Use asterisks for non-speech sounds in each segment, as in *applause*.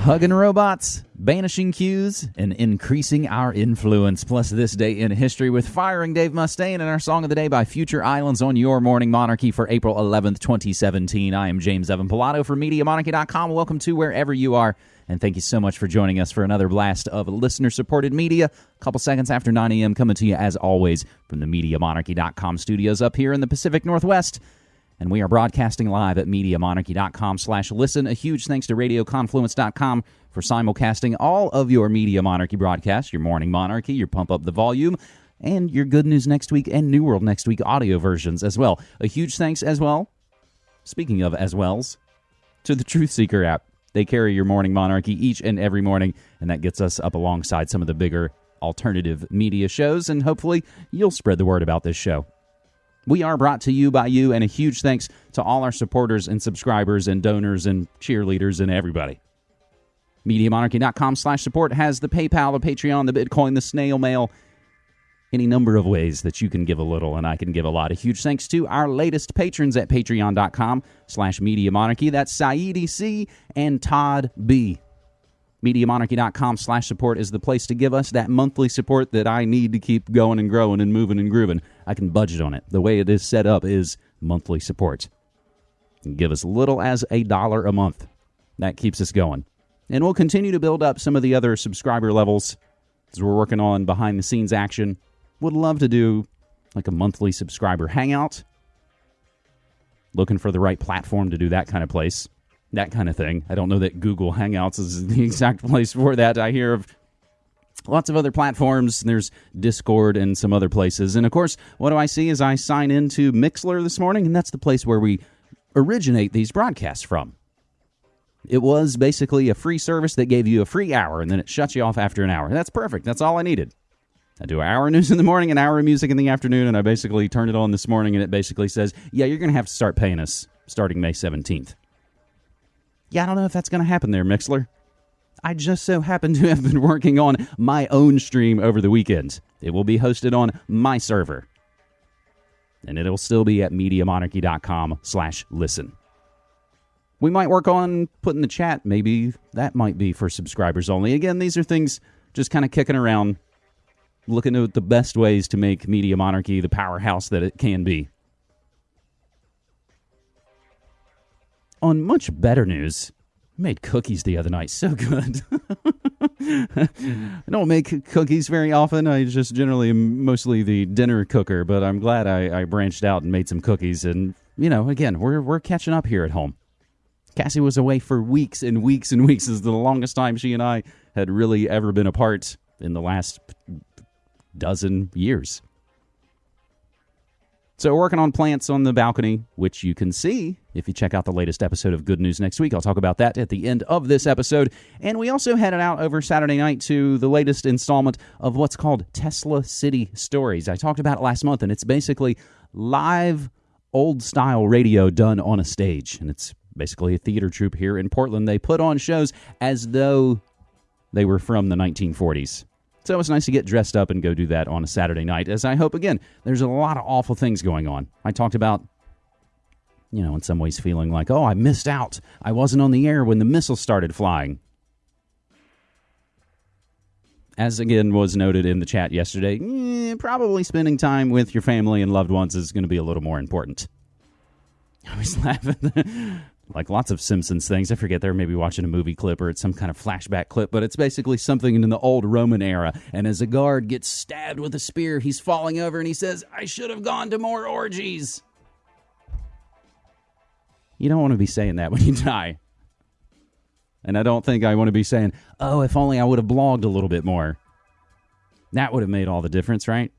Hugging robots, banishing queues, and increasing our influence. Plus, this day in history with firing Dave Mustaine and our song of the day by Future Islands on Your Morning Monarchy for April 11th, 2017. I am James Evan Pilato from MediaMonarchy.com. Welcome to wherever you are, and thank you so much for joining us for another blast of listener supported media. A couple seconds after 9 a.m., coming to you as always from the MediaMonarchy.com studios up here in the Pacific Northwest and we are broadcasting live at MediaMonarchy.com slash listen. A huge thanks to RadioConfluence.com for simulcasting all of your Media Monarchy broadcasts, your Morning Monarchy, your Pump Up the Volume, and your Good News Next Week and New World Next Week audio versions as well. A huge thanks as well, speaking of as wells, to the Truth Seeker app. They carry your Morning Monarchy each and every morning, and that gets us up alongside some of the bigger alternative media shows, and hopefully you'll spread the word about this show. We are brought to you by you, and a huge thanks to all our supporters and subscribers and donors and cheerleaders and everybody. MediaMonarchy.com slash support has the PayPal, the Patreon, the Bitcoin, the snail mail, any number of ways that you can give a little and I can give a lot. A huge thanks to our latest patrons at patreon.com slash Media Monarchy. That's Saeed C and Todd B. MediaMonarchy.com slash support is the place to give us that monthly support that I need to keep going and growing and moving and grooving. I can budget on it. The way it is set up is monthly support. Give as little as a dollar a month. That keeps us going. And we'll continue to build up some of the other subscriber levels as we're working on behind the scenes action. Would love to do like a monthly subscriber hangout. Looking for the right platform to do that kind of place that kind of thing. I don't know that Google Hangouts is the *laughs* exact place for that. I hear of lots of other platforms. There's Discord and some other places. And of course, what do I see as I sign into Mixlr this morning? And that's the place where we originate these broadcasts from. It was basically a free service that gave you a free hour and then it shuts you off after an hour. That's perfect. That's all I needed. I do an hour of *laughs* news in the morning, an hour of music in the afternoon, and I basically turned it on this morning and it basically says, yeah, you're going to have to start paying us starting May 17th. Yeah, I don't know if that's going to happen there, Mixlr. I just so happen to have been *laughs* working on my own stream over the weekend. It will be hosted on my server. And it'll still be at MediaMonarchy.com slash listen. We might work on putting the chat. Maybe that might be for subscribers only. Again, these are things just kind of kicking around, looking at the best ways to make Media Monarchy the powerhouse that it can be. On much better news, made cookies the other night. So good. *laughs* I don't make cookies very often. I just generally am mostly the dinner cooker, but I'm glad I, I branched out and made some cookies. And, you know, again, we're, we're catching up here at home. Cassie was away for weeks and weeks and weeks. This is the longest time she and I had really ever been apart in the last dozen years. So, we're working on plants on the balcony, which you can see if you check out the latest episode of Good News next week. I'll talk about that at the end of this episode. And we also headed out over Saturday night to the latest installment of what's called Tesla City Stories. I talked about it last month, and it's basically live old style radio done on a stage. And it's basically a theater troupe here in Portland. They put on shows as though they were from the 1940s. So it's nice to get dressed up and go do that on a Saturday night, as I hope, again, there's a lot of awful things going on. I talked about, you know, in some ways feeling like, oh, I missed out. I wasn't on the air when the missiles started flying. As again was noted in the chat yesterday, eh, probably spending time with your family and loved ones is going to be a little more important. *laughs* I was laughing like lots of Simpsons things. I forget they're maybe watching a movie clip or it's some kind of flashback clip, but it's basically something in the old Roman era. And as a guard gets stabbed with a spear, he's falling over and he says, I should have gone to more orgies. You don't want to be saying that when you die. And I don't think I want to be saying, oh, if only I would have blogged a little bit more. That would have made all the difference, right?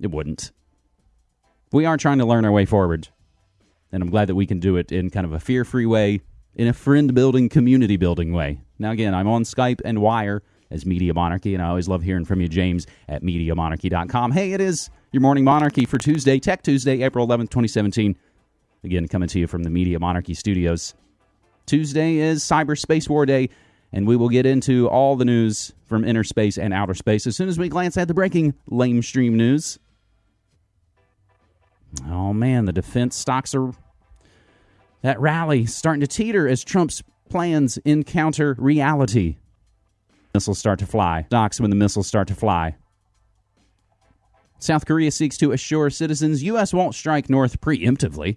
It wouldn't. We are trying to learn our way forward and I'm glad that we can do it in kind of a fear free way, in a friend building, community building way. Now, again, I'm on Skype and Wire as Media Monarchy, and I always love hearing from you, James at MediaMonarchy.com. Hey, it is your morning monarchy for Tuesday, Tech Tuesday, April 11th, 2017. Again, coming to you from the Media Monarchy studios. Tuesday is Cyber Space War Day, and we will get into all the news from inner space and outer space as soon as we glance at the breaking lamestream news. Oh man, the defense stocks are that rally starting to teeter as Trump's Plans encounter reality. Missiles start to fly. Docks when the missiles start to fly. South Korea seeks to assure citizens U.S. won't strike North preemptively.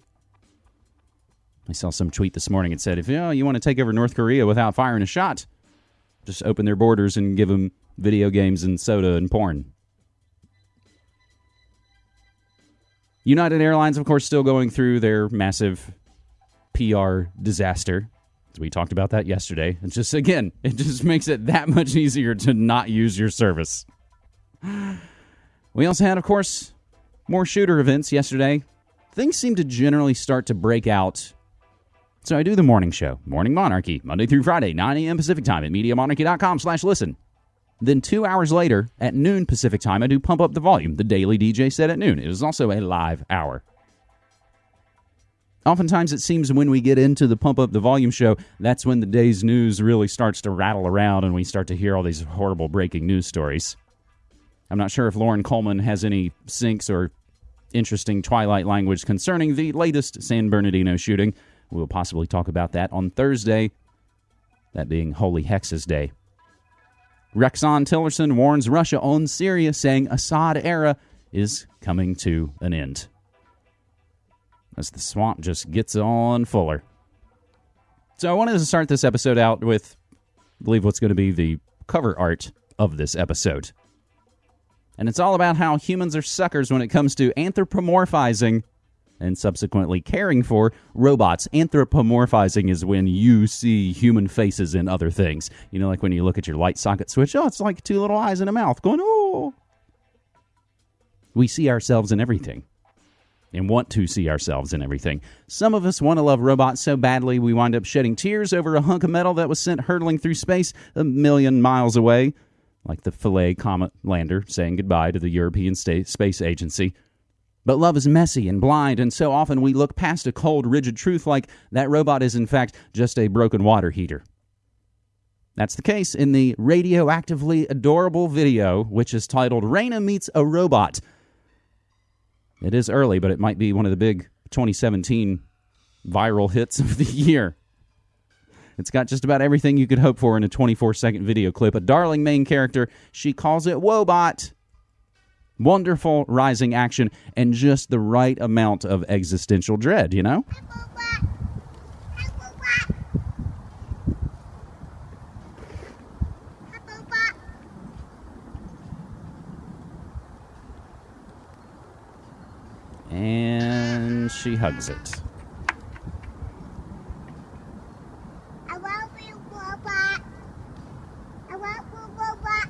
I saw some tweet this morning that said, if you, know, you want to take over North Korea without firing a shot, just open their borders and give them video games and soda and porn. United Airlines, of course, still going through their massive PR disaster. We talked about that yesterday. It's just, again, it just makes it that much easier to not use your service. We also had, of course, more shooter events yesterday. Things seem to generally start to break out. So I do the morning show, Morning Monarchy, Monday through Friday, 9 a.m. Pacific time at MediaMonarchy.com slash listen. Then two hours later, at noon Pacific time, I do Pump Up the Volume, the daily DJ set at noon. It is also a live hour. Oftentimes, it seems when we get into the Pump Up the Volume show, that's when the day's news really starts to rattle around and we start to hear all these horrible breaking news stories. I'm not sure if Loren Coleman has any syncs or interesting Twilight language concerning the latest San Bernardino shooting. We'll possibly talk about that on Thursday, that being Holy Hexes Day. Rexon Tillerson warns Russia on Syria, saying Assad era is coming to an end as the swamp just gets on fuller. So I wanted to start this episode out with, I believe, what's going to be the cover art of this episode. And it's all about how humans are suckers when it comes to anthropomorphizing and subsequently caring for robots. Anthropomorphizing is when you see human faces in other things. You know, like when you look at your light socket switch, oh, it's like two little eyes and a mouth going, oh. We see ourselves in everything and want to see ourselves in everything. Some of us want to love robots so badly we wind up shedding tears over a hunk of metal that was sent hurtling through space a million miles away, like the Philae comet lander saying goodbye to the European Space Agency. But love is messy and blind, and so often we look past a cold, rigid truth like that robot is, in fact, just a broken water heater. That's the case in the radioactively adorable video, which is titled Raina Meets a Robot it is early, but it might be one of the big 2017 viral hits of the year. It's got just about everything you could hope for in a 24 second video clip. A darling main character. She calls it Wobot. Wonderful rising action and just the right amount of existential dread, you know? And she hugs it. I love you, Robot. I love you, Robot.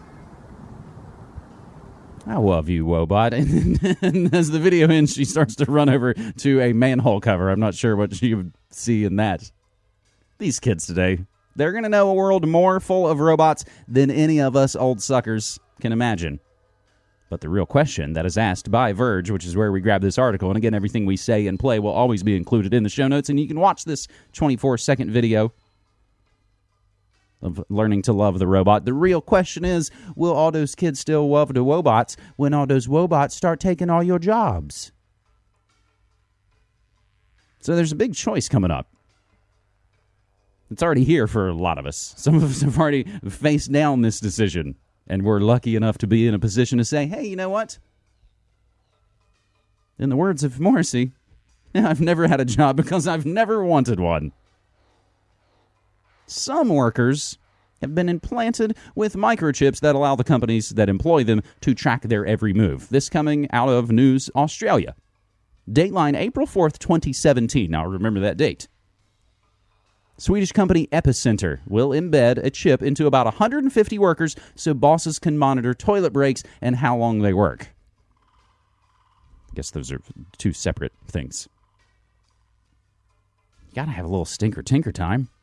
I love you, Wobot. *laughs* And, and as the video ends, she starts to run over to a manhole cover. I'm not sure what you would see in that. These kids today, they're going to know a world more full of robots than any of us old suckers can imagine. But the real question that is asked by Verge, which is where we grab this article, and again, everything we say and play will always be included in the show notes, and you can watch this 24 second video of learning to love the robot. The real question is will all those kids still love the robots when all those robots start taking all your jobs? So there's a big choice coming up. It's already here for a lot of us. Some of us have already faced down this decision and we're lucky enough to be in a position to say, hey, you know what? In the words of Morrissey, *laughs* I've never had a job because I've never wanted one. Some workers have been implanted with microchips that allow the companies that employ them to track their every move. This coming out of News Australia. Dateline April 4th, 2017. Now remember that date. Swedish company Epicenter will embed a chip into about 150 workers so bosses can monitor toilet breaks and how long they work. I guess those are two separate things. You gotta have a little stinker tinker time. *laughs*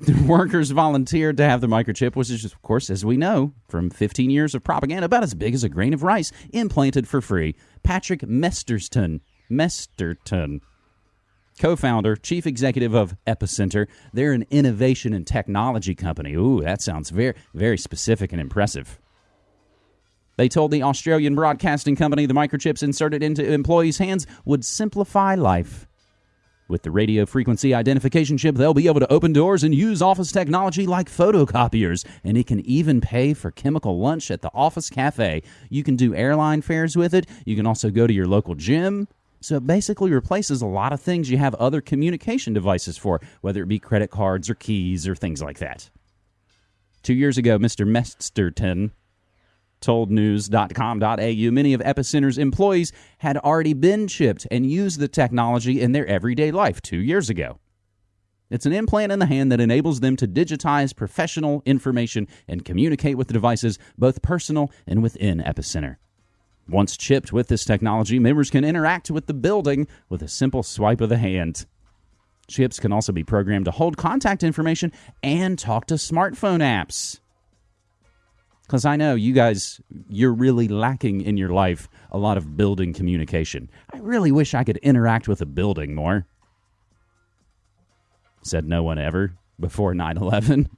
The workers volunteered to have the microchip, which is, of course, as we know, from 15 years of propaganda, about as big as a grain of rice, implanted for free. Patrick Mesterton. Mesterton co founder, chief executive of Epicenter. They're an innovation and technology company. Ooh, that sounds very, very specific and impressive. They told the Australian broadcasting company the microchips inserted into employees' hands would simplify life. With the radio frequency identification chip, they'll be able to open doors and use office technology like photocopiers, and it can even pay for chemical lunch at the office cafe. You can do airline fares with it. You can also go to your local gym. So it basically replaces a lot of things you have other communication devices for, whether it be credit cards or keys or things like that. Two years ago, Mr. Mesterton told news.com.au many of Epicenter's employees had already been chipped and used the technology in their everyday life two years ago. It's an implant in the hand that enables them to digitize professional information and communicate with the devices, both personal and within Epicenter. Once chipped with this technology, members can interact with the building with a simple swipe of the hand. Chips can also be programmed to hold contact information and talk to smartphone apps because I know you guys, you're really lacking in your life a lot of building communication. I really wish I could interact with a building more. Said no one ever before 9 11.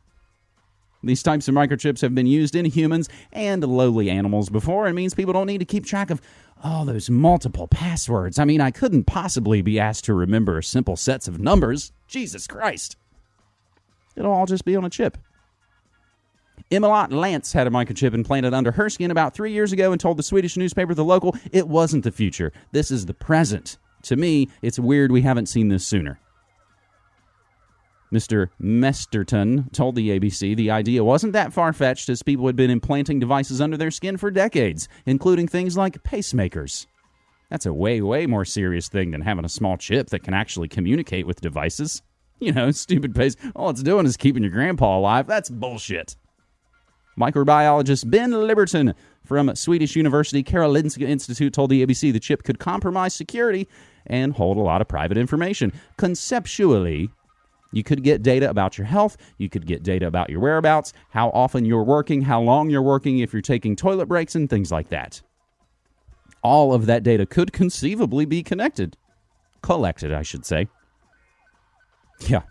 These types of microchips have been used in humans and lowly animals before and means people don't need to keep track of all those multiple passwords. I mean, I couldn't possibly be asked to remember simple sets of numbers. Jesus Christ. It'll all just be on a chip. Emilot Lance had a microchip implanted under her skin about three years ago and told the Swedish newspaper The Local it wasn't the future. This is the present. To me, it's weird we haven't seen this sooner. Mr. Mesterton told the ABC the idea wasn't that far fetched as people had been implanting devices under their skin for decades, including things like pacemakers. That's a way, way more serious thing than having a small chip that can actually communicate with devices. You know, *laughs* stupid pace. All it's doing is keeping your grandpa alive. That's bullshit. Microbiologist Ben Libberton from Swedish University Karolinska Institute told the ABC the chip could compromise security and hold a lot of private information. Conceptually, you could get data about your health, you could get data about your whereabouts, how often you're working, how long you're working, if you're taking toilet breaks, and things like that. All of that data could conceivably be connected. Collected, I should say. Yeah,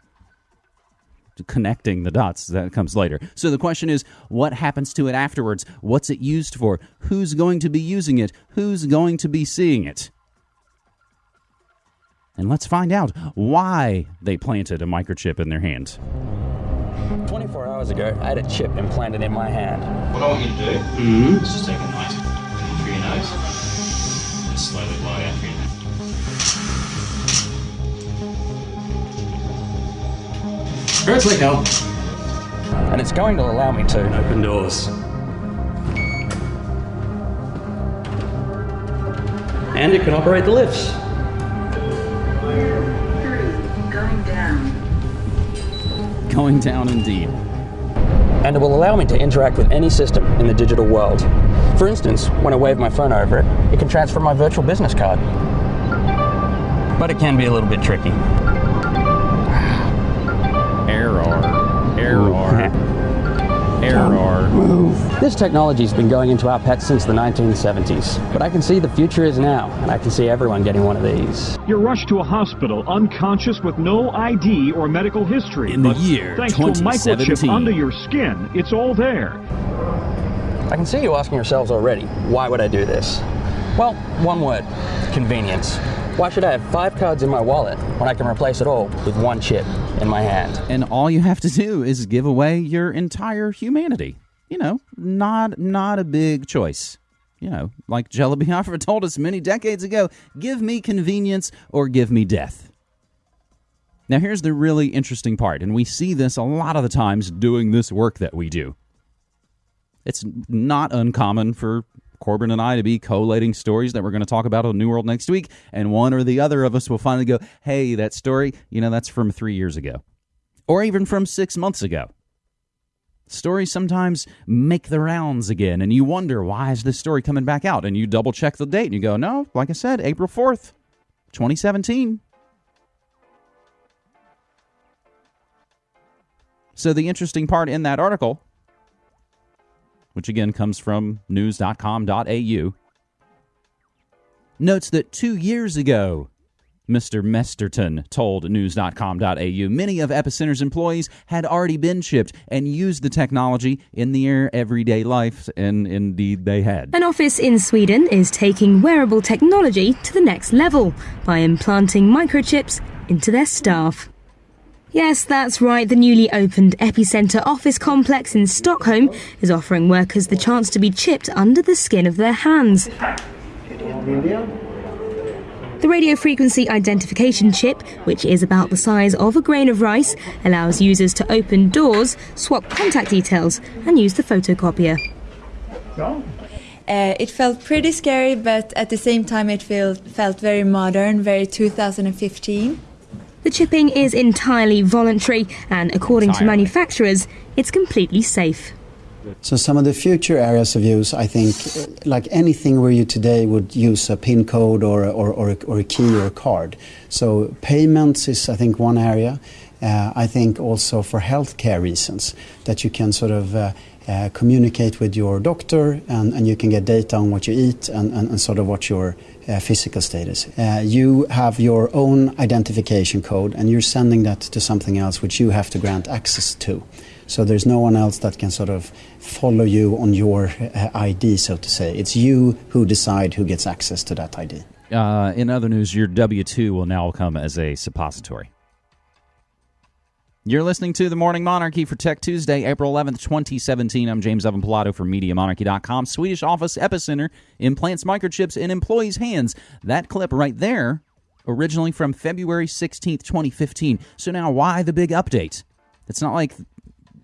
connecting the dots that comes later. So the question is what happens to it afterwards? What's it used for? Who's going to be using it? Who's going to be seeing it? And let's find out why they planted a microchip in their hand. 24 hours ago, I had a chip implanted in my hand. What I want you to do mm-hmm. is just take a nice through your nose and slowly blow out through your Hurts like hell. And it's going to allow me to open doors. And it can operate the lifts. Going down. Going down indeed. And it will allow me to interact with any system in the digital world. For instance, when I wave my phone over it, it can transfer my virtual business card. But it can be a little bit tricky. Error. Move. This technology has been going into our pets since the 1970s, but I can see the future is now, and I can see everyone getting one of these. You're rushed to a hospital unconscious with no ID or medical history. In the year thanks to a microchip under your skin, it's all there. I can see you asking yourselves already, why would I do this? Well, one word convenience. Why should I have five cards in my wallet when I can replace it all with one chip in my hand? And all you have to do is give away your entire humanity. You know, not not a big choice. You know, like Jello *laughs* Biafra told us many decades ago, give me convenience or give me death. Now, here's the really interesting part, and we see this a lot of the times doing this work that we do. It's not uncommon for Corbin and I to be collating stories that we're going to talk about on New World next week, and one or the other of us will finally go, hey, that story, you know, that's from three years ago, or even from six months ago. Stories sometimes make the rounds again, and you wonder, why is this story coming back out? And you double check the date, and you go, no, like I said, April 4th, 2017. So, the interesting part in that article which again comes from news.com.au, notes that two years ago, Mr. Mesterton told news.com.au many of Epicenter's employees had already been chipped and used the technology in their everyday life, and indeed they had. An office in Sweden is taking wearable technology to the next level by implanting microchips into their staff. Yes, that's right. The newly opened Epicenter office complex in Stockholm is offering workers the chance to be chipped under the skin of their hands. The radio frequency identification chip, which is about the size of a grain of rice, allows users to open doors, swap contact details, and use the photocopier. Uh, it felt pretty scary, but at the same time, it felt, felt very modern, very 2015. The chipping is entirely voluntary, and according to manufacturers, it's completely safe. So some of the future areas of use, I think, uh, like anything where you today would use a PIN code or, a- or, or, a, or a key or a card. So payments is, I think, one area. Uh, I think also for healthcare reasons that you can sort of uh, uh, communicate with your doctor and, and you can get data on what you eat and, and, and sort of what your uh, physical status. Uh, you have your own identification code and you're sending that to something else which you have to grant access to. So there's no one else that can sort of follow you on your uh, ID, so to say. It's you who decide who gets access to that ID. Uh, in other news, your W 2 will now come as a suppository. You're listening to The Morning Monarchy for Tech Tuesday, April 11th, 2017. I'm James Evan Pilato from MediaMonarchy.com. Swedish Office Epicenter implants microchips in employees' hands. That clip right there, originally from February 16th, 2015. So now, why the big update? It's not like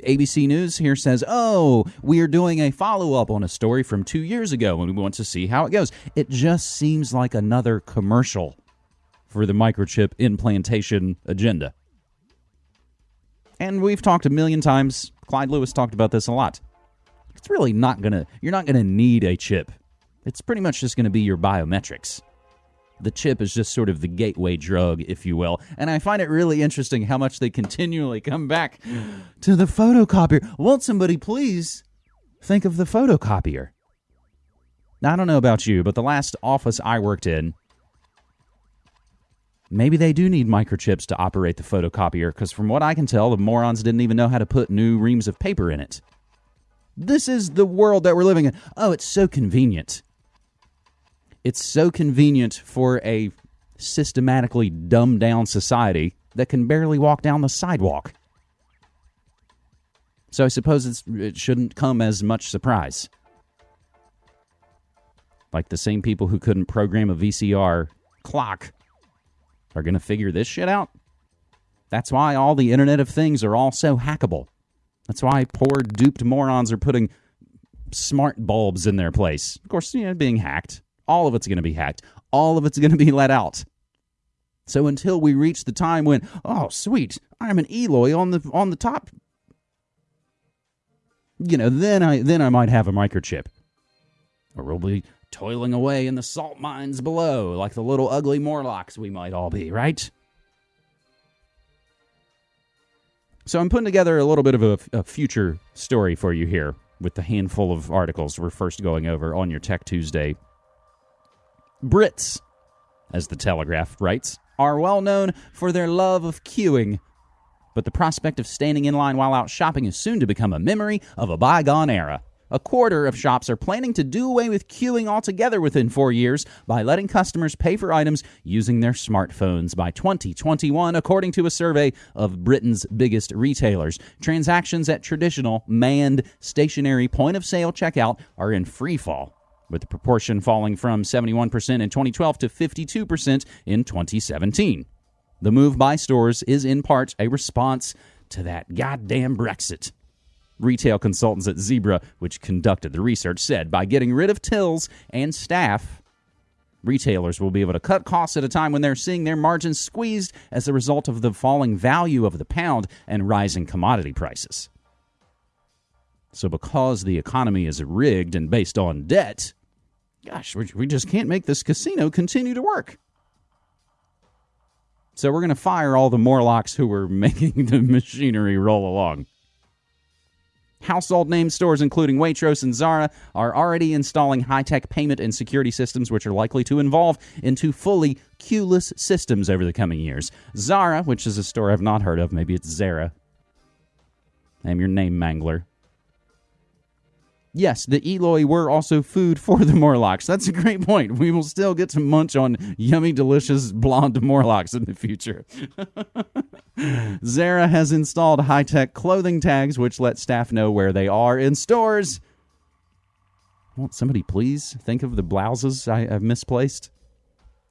ABC News here says, oh, we are doing a follow up on a story from two years ago and we want to see how it goes. It just seems like another commercial for the microchip implantation agenda. And we've talked a million times. Clyde Lewis talked about this a lot. It's really not going to, you're not going to need a chip. It's pretty much just going to be your biometrics. The chip is just sort of the gateway drug, if you will. And I find it really interesting how much they continually come back to the photocopier. Won't somebody please think of the photocopier? Now, I don't know about you, but the last office I worked in, maybe they do need microchips to operate the photocopier, because from what I can tell, the morons didn't even know how to put new reams of paper in it. This is the world that we're living in. Oh, it's so convenient. It's so convenient for a systematically dumbed down society that can barely walk down the sidewalk. So I suppose it shouldn't come as much surprise. Like the same people who couldn't program a VCR clock are going to figure this shit out. That's why all the Internet of Things are all so hackable. That's why poor duped morons are putting smart bulbs in their place. Of course, you know, being hacked. All of it's going to be hacked. All of it's going to be *laughs* let out. So until we reach the time when, oh, sweet, I'm an Eloi on the on the top, you know, then I then I might have a microchip, or we'll be toiling away in the salt mines below, like the little ugly Morlocks we might all be, right? So I'm putting together a little bit of a, a future story for you here with the handful of articles we're first going over on your Tech Tuesday. Brits, as the Telegraph writes, are well known for their love of queuing, but the prospect of standing in line while out shopping is soon to become a memory of a bygone era. A quarter of shops are planning to do away with queuing altogether within four years by letting customers pay for items using their smartphones by 2021, according to a survey of Britain's biggest retailers. Transactions at traditional manned stationary point of sale checkout are in free fall, with the proportion falling from 71% in 2012 to 52% in 2017. The move by stores is in part a response to that goddamn Brexit. Retail consultants at Zebra, which conducted the research, said by getting rid of tills and staff, retailers will be able to cut costs at a time when they're seeing their margins squeezed as a result of the falling value of the pound and rising commodity prices. So, because the economy is rigged and based on debt, gosh, we just can't make this casino continue to work. So, we're going to fire all the Morlocks who were *laughs* making the machinery roll along. Household name stores, including Waitrose and Zara, are already installing high tech payment and security systems, which are likely to evolve into fully queueless systems over the coming years. Zara, which is a store I've not heard of, maybe it's Zara. I'm your name mangler. Yes, the Eloi were also food for the Morlocks. That's a great point. We will still get to munch on yummy, delicious blonde Morlocks in the future. *laughs* Zara has installed high tech clothing tags which let staff know where they are in stores. Won't somebody please think of the blouses I have misplaced?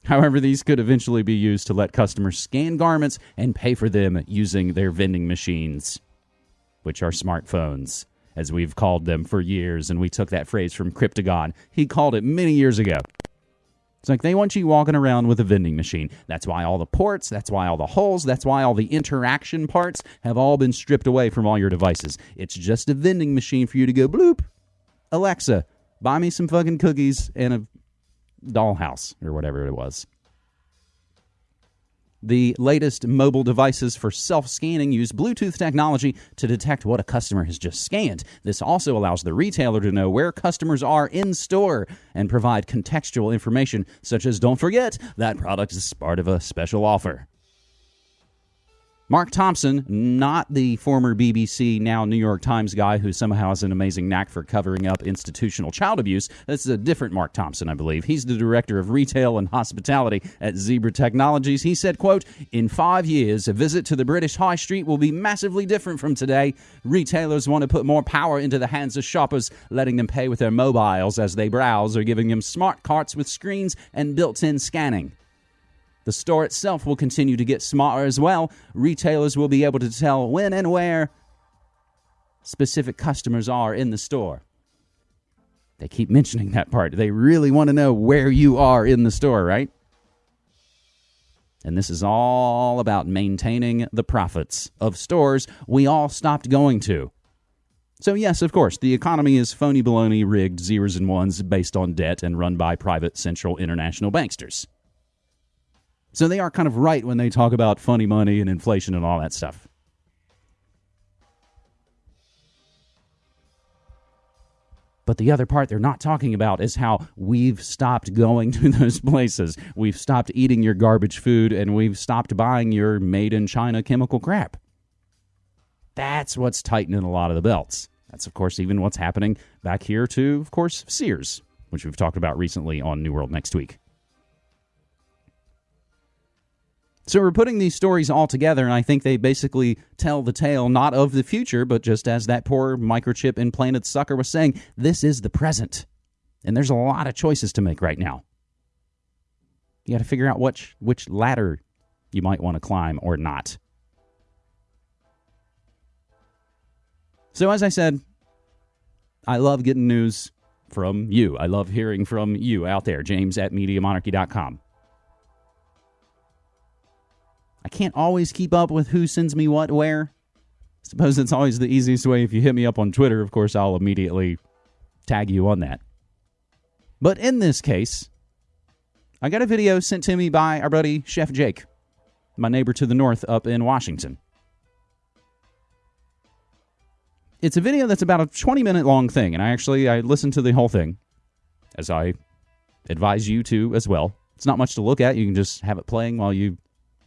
However, these could eventually be used to let customers scan garments and pay for them using their vending machines, which are smartphones, as we've called them for years. And we took that phrase from Cryptogon. He called it many years ago. It's like they want you walking around with a vending machine. That's why all the ports, that's why all the holes, that's why all the interaction parts have all been stripped away from all your devices. It's just a vending machine for you to go bloop. Alexa, buy me some fucking cookies and a dollhouse or whatever it was. The latest mobile devices for self scanning use Bluetooth technology to detect what a customer has just scanned. This also allows the retailer to know where customers are in store and provide contextual information, such as don't forget that product is part of a special offer. Mark Thompson, not the former BBC, now New York Times guy who somehow has an amazing knack for covering up institutional child abuse. This is a different Mark Thompson, I believe. He's the director of retail and hospitality at Zebra Technologies. He said, quote, In five years, a visit to the British High Street will be massively different from today. Retailers want to put more power into the hands of shoppers, letting them pay with their mobiles as they browse or giving them smart carts with screens and built-in scanning. The store itself will continue to get smarter as well. Retailers will be able to tell when and where specific customers are in the store. They keep mentioning that part. They really want to know where you are in the store, right? And this is all about maintaining the profits of stores we all stopped going to. So, yes, of course, the economy is phony baloney rigged zeros and ones based on debt and run by private central international banksters. So they are kind of right when they talk about funny money and inflation and all that stuff. But the other part they're not talking about is how we've stopped going *laughs* to those places. We've stopped eating your garbage food and we've stopped buying your made in China chemical crap. That's what's tightening a lot of the belts. That's, of course, even what's happening back here to, of course, Sears, which we've talked about recently on New World Next Week. So we're putting these stories all together, and I think they basically tell the tale not of the future, but just as that poor microchip implanted sucker was saying, this is the present. And there's a lot of choices to make right now. You got to figure out which which ladder you might want to climb or not. So as I said, I love getting news from you. I love hearing from you out there. James at MediaMonarchy.com. I can't always keep up with who sends me what where. Suppose it's always the easiest way. If you hit me up on Twitter, of course, I'll immediately tag you on that. But in this case, I got a video sent to me by our buddy Chef Jake, my neighbor to the north up in Washington. It's a video that's about a 20 minute long thing, and I actually I listened to the whole thing, as I advise you to as well. It's not much to look at. You can just have it playing while you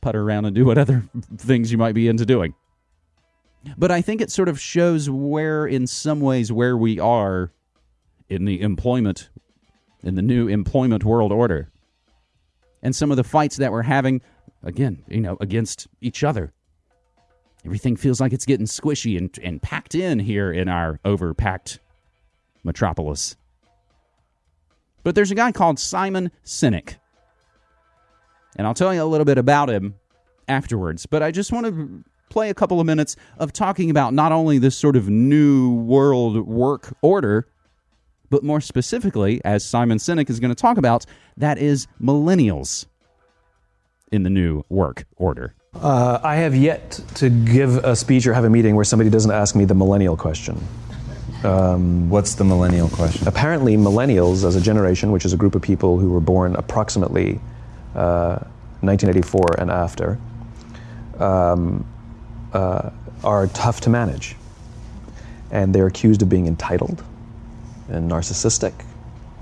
putter around and do what other *laughs* things you might be into doing. But I think it sort of shows where, in some ways, where we are in the employment, in the new employment world order. And some of the fights that we're having, again, you know, against each other. Everything feels like it's getting squishy and, and packed in here in our overpacked metropolis. But there's a guy called Simon Sinek and I'll tell you a little bit about him afterwards. But I just want to play a couple of minutes of talking about not only this sort of new world work order, but more specifically, as Simon Sinek is going to talk about, that is millennials in the new work order. Uh, I have yet to give a speech or have a meeting where somebody doesn't ask me the millennial question. Um, What's the millennial question? Apparently, millennials, as a generation, which is a group of people who were born approximately 1984 uh, and after, um, uh, are tough to manage. And they're accused of being entitled and narcissistic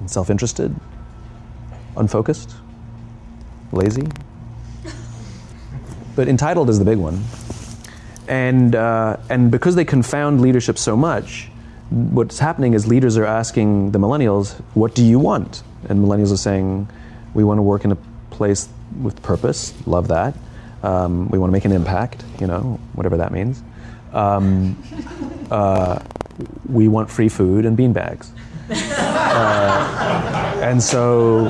and self interested, unfocused, lazy. But entitled is the big one. And, uh, and because they confound leadership so much, what's happening is leaders are asking the millennials, "What do you want?" And millennials are saying, "We want to work in a place with purpose. Love that. Um, we want to make an impact. You know, whatever that means. Um, *laughs* uh, we want free food and beanbags." Uh, and so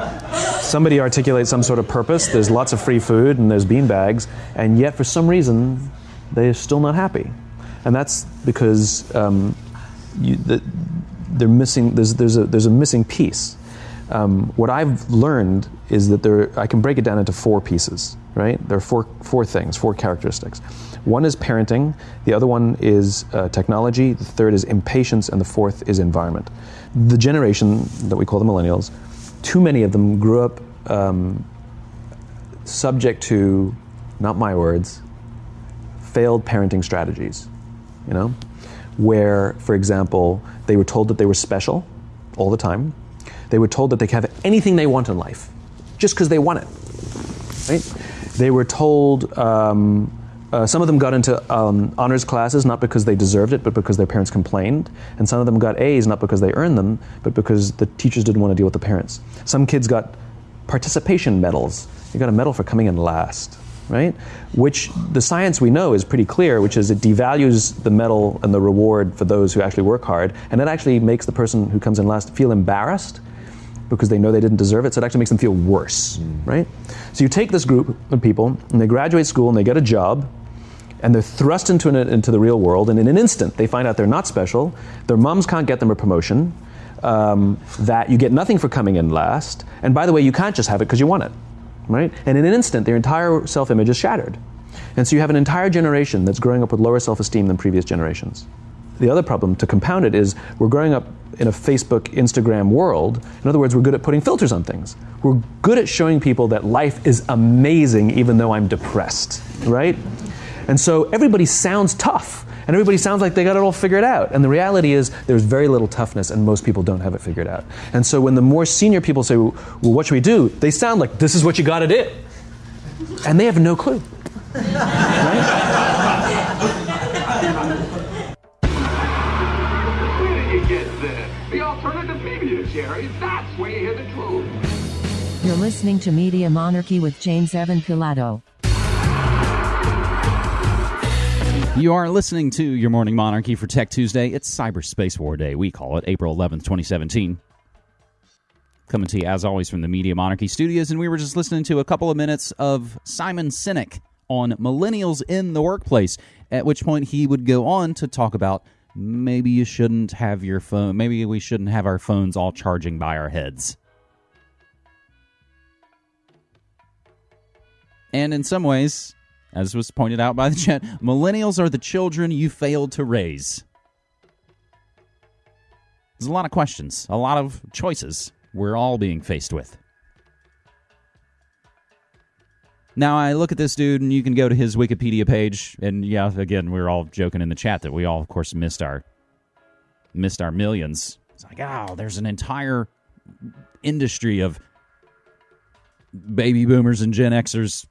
somebody articulates some sort of purpose. There's lots of free food and there's beanbags, and yet for some reason they're still not happy, and that's because um, you, the, they're missing. There's, there's a there's a missing piece. Um, what I've learned is that there I can break it down into four pieces. Right? There are four four things, four characteristics. One is parenting, the other one is uh, technology, the third is impatience, and the fourth is environment. The generation that we call the millennials, too many of them grew up um, subject to, not my words, failed parenting strategies. You know, where, for example, they were told that they were special all the time. They were told that they could have anything they want in life, just because they want it. Right? They were told. Um, uh, some of them got into um, honors classes not because they deserved it, but because their parents complained. And some of them got A's not because they earned them, but because the teachers didn't want to deal with the parents. Some kids got participation medals. They got a medal for coming in last, right? Which the science we know is pretty clear, which is it devalues the medal and the reward for those who actually work hard, and it actually makes the person who comes in last feel embarrassed because they know they didn't deserve it, so it actually makes them feel worse, right? So you take this group of people, and they graduate school and they get a job, and they're thrust into, an, into the real world, and in an instant they find out they're not special, their moms can't get them a promotion, um, that you get nothing for coming in last, and by the way, you can't just have it because you want it, right? And in an instant, their entire self image is shattered. And so you have an entire generation that's growing up with lower self esteem than previous generations. The other problem to compound it is we're growing up in a Facebook, Instagram world. In other words, we're good at putting filters on things. We're good at showing people that life is amazing even though I'm depressed, right? And so everybody sounds tough and everybody sounds like they got it all figured out. And the reality is there's very little toughness and most people don't have it figured out. And so when the more senior people say, well, what should we do? They sound like this is what you got to do. And they have no clue. *laughs* Where Jerry. That's where you hear the truth. You're listening to Media Monarchy with James Evan Pilato. You are listening to your Morning Monarchy for Tech Tuesday. It's Cyberspace War Day. We call it April 11th, 2017. Coming to you, as always, from the Media Monarchy studios. And we were just listening to a couple of minutes of Simon Sinek on millennials in the workplace, at which point he would go on to talk about maybe you shouldn't have your phone, maybe we shouldn't have our phones all charging by our heads. And in some ways, as was pointed out by the chat, millennials are the children you failed to raise. There's a lot of questions, a lot of choices we're all being faced with. Now, I look at this dude, and you can go to his Wikipedia page, and yeah, again, we are all joking in the chat that we all, of course, missed our missed our millions. It's like, oh, there's an entire industry of baby boomers and Gen Xers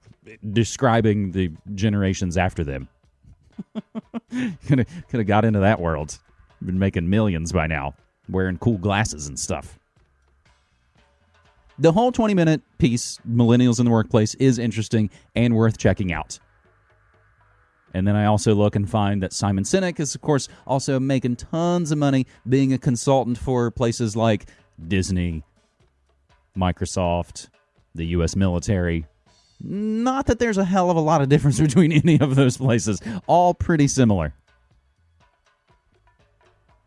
describing the generations after them. *laughs* could have got into that world. Been making millions by now, wearing cool glasses and stuff. The whole 20 minute piece, Millennials in the Workplace, is interesting and worth checking out. And then I also look and find that Simon Sinek is, of course, also making tons of money being a consultant for places like Disney, Microsoft, the U.S. military, not that there's a hell of a lot of difference *laughs* between any of those places, all pretty similar.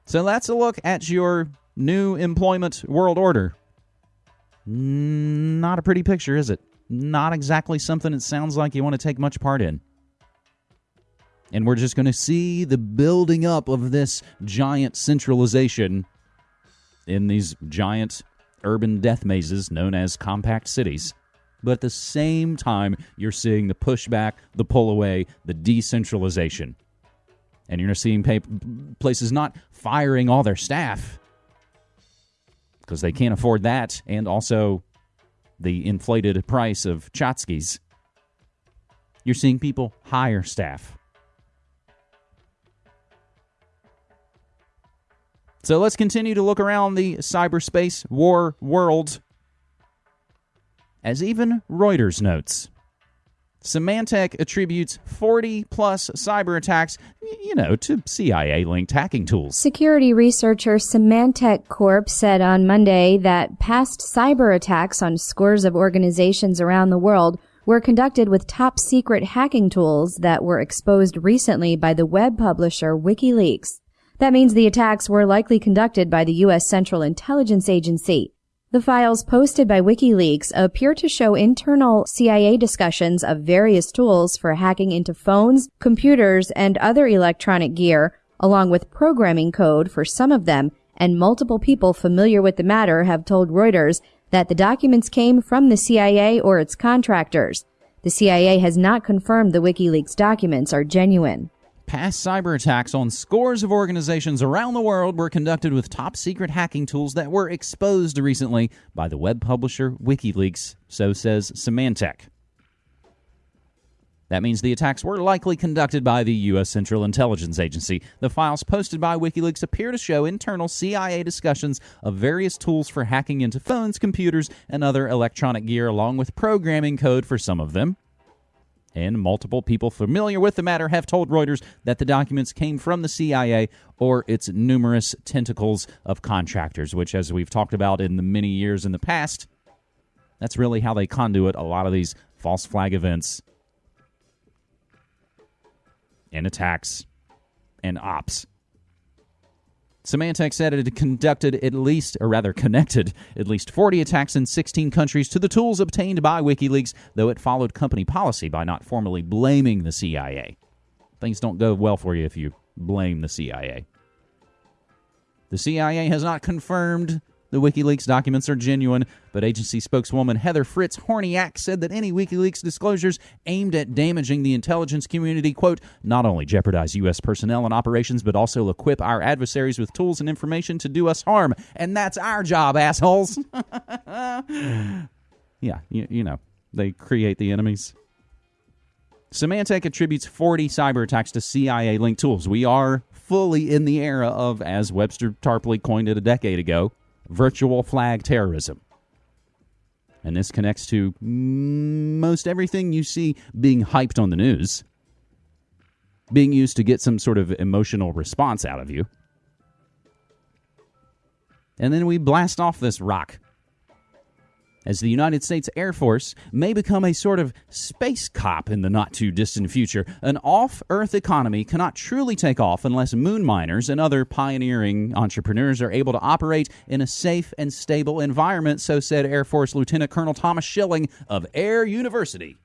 So that's a look at your new employment world order. Not a pretty picture, is it? Not exactly something it sounds like you want to take much part in. And we're just going to see the building up of this giant centralization in these giant urban death mazes known as compact cities but at the same time, you're seeing the pushback, the pull away, the decentralization. And you're seeing places not firing all their staff because they can't afford that, and also the inflated price of tchotchkes. You're seeing people hire staff. So let's continue to look around the cyberspace war world. As even Reuters notes, Symantec attributes 40 plus cyber attacks, you know, to CIA linked hacking tools. Security researcher Symantec Corp said on Monday that past cyber attacks on scores of organizations around the world were conducted with top secret hacking tools that were exposed recently by the web publisher WikiLeaks. That means the attacks were likely conducted by the U.S. Central Intelligence Agency. The files posted by WikiLeaks appear to show internal CIA discussions of various tools for hacking into phones, computers, and other electronic gear, along with programming code for some of them, and multiple people familiar with the matter have told Reuters that the documents came from the CIA or its contractors. The CIA has not confirmed the WikiLeaks documents are genuine. Past cyber attacks on scores of organizations around the world were conducted with top secret hacking tools that were exposed recently by the web publisher WikiLeaks, so says Symantec. That means the attacks were likely conducted by the U.S. Central Intelligence Agency. The files posted by WikiLeaks appear to show internal CIA discussions of various tools for hacking into phones, computers, and other electronic gear, along with programming code for some of them. And multiple people familiar with the matter have told Reuters that the documents came from the CIA or its numerous tentacles of contractors, which, as we've talked about in the many years in the past, that's really how they conduit a lot of these false flag events and attacks and ops. Symantec said it had conducted at least, or rather connected, at least 40 attacks in 16 countries to the tools obtained by WikiLeaks, though it followed company policy by not formally blaming the CIA. Things don't go well for you if you blame the CIA. The CIA has not confirmed the WikiLeaks documents are genuine, but agency spokeswoman Heather Fritz Horniak said that any WikiLeaks disclosures aimed at damaging the intelligence community, quote, not only jeopardize U.S. personnel and operations, but also equip our adversaries with tools and information to do us harm. And that's our job, assholes. *laughs* yeah, you, you know, they create the enemies. Symantec attributes 40 cyber attacks to CIA linked tools. We are fully in the era of, as Webster Tarpley coined it a decade ago, virtual flag terrorism. And this connects to most everything you see being hyped on the news, being used to get some sort of emotional response out of you. And then we blast off this rock as the United States Air Force may become a sort of space cop in the not too distant future. An off Earth economy cannot truly take off unless moon miners and other pioneering entrepreneurs are able to operate in a safe and stable environment, so said Air Force Lieutenant Colonel Thomas Schilling of Air University.